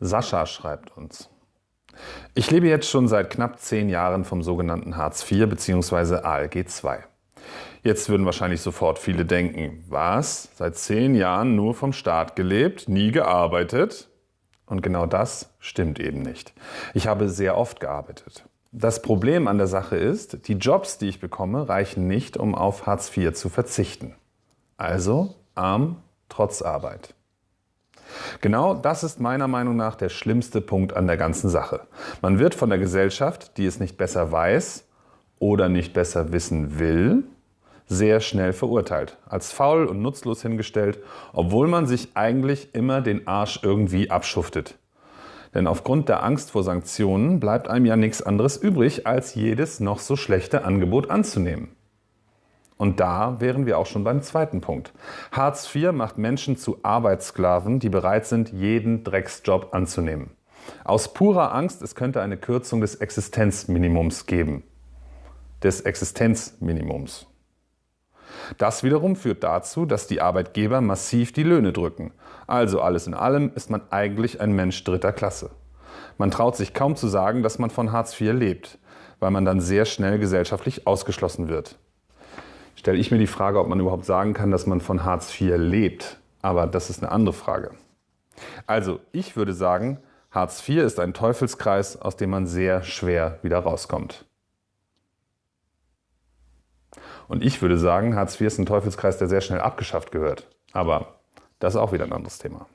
Sascha schreibt uns. Ich lebe jetzt schon seit knapp zehn Jahren vom sogenannten Hartz IV bzw. ALG II. Jetzt würden wahrscheinlich sofort viele denken, was? Seit zehn Jahren nur vom Staat gelebt, nie gearbeitet? Und genau das stimmt eben nicht. Ich habe sehr oft gearbeitet. Das Problem an der Sache ist, die Jobs, die ich bekomme, reichen nicht, um auf Hartz IV zu verzichten. Also arm trotz Arbeit. Genau das ist meiner Meinung nach der schlimmste Punkt an der ganzen Sache. Man wird von der Gesellschaft, die es nicht besser weiß oder nicht besser wissen will, sehr schnell verurteilt, als faul und nutzlos hingestellt, obwohl man sich eigentlich immer den Arsch irgendwie abschuftet. Denn aufgrund der Angst vor Sanktionen bleibt einem ja nichts anderes übrig, als jedes noch so schlechte Angebot anzunehmen. Und da wären wir auch schon beim zweiten Punkt. Hartz IV macht Menschen zu Arbeitssklaven, die bereit sind, jeden Drecksjob anzunehmen. Aus purer Angst, es könnte eine Kürzung des Existenzminimums geben. Des Existenzminimums. Das wiederum führt dazu, dass die Arbeitgeber massiv die Löhne drücken. Also alles in allem ist man eigentlich ein Mensch dritter Klasse. Man traut sich kaum zu sagen, dass man von Hartz IV lebt, weil man dann sehr schnell gesellschaftlich ausgeschlossen wird stelle ich mir die Frage, ob man überhaupt sagen kann, dass man von Hartz IV lebt. Aber das ist eine andere Frage. Also, ich würde sagen, Hartz IV ist ein Teufelskreis, aus dem man sehr schwer wieder rauskommt. Und ich würde sagen, Hartz IV ist ein Teufelskreis, der sehr schnell abgeschafft gehört. Aber das ist auch wieder ein anderes Thema.